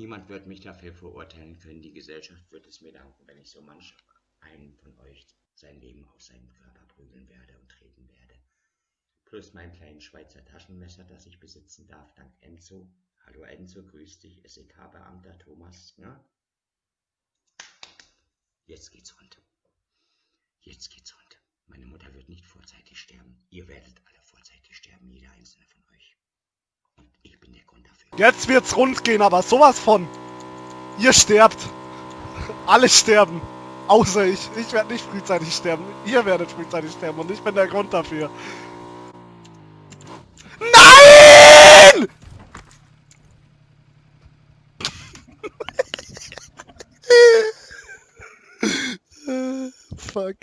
Niemand wird mich dafür verurteilen können. Die Gesellschaft wird es mir danken, wenn ich so manch einen von euch sein Leben aus seinem Körper prügeln werde und treten werde. Plus mein kleines Schweizer Taschenmesser, das ich besitzen darf, dank Enzo. Hallo Enzo, grüß dich, SEK-Beamter Thomas. Ne? Jetzt geht's rund. Jetzt geht's rund. Meine Mutter wird nicht vorzeitig sterben. Ihr werdet alle vorzeitig sterben, jeder einzelne von euch. Und ich bin der Grund dafür. Jetzt wird's rund gehen, aber sowas von. Ihr sterbt. Alle sterben. Außer ich. Ich werde nicht frühzeitig sterben. Ihr werdet frühzeitig sterben und ich bin der Grund dafür. Nein! Fuck.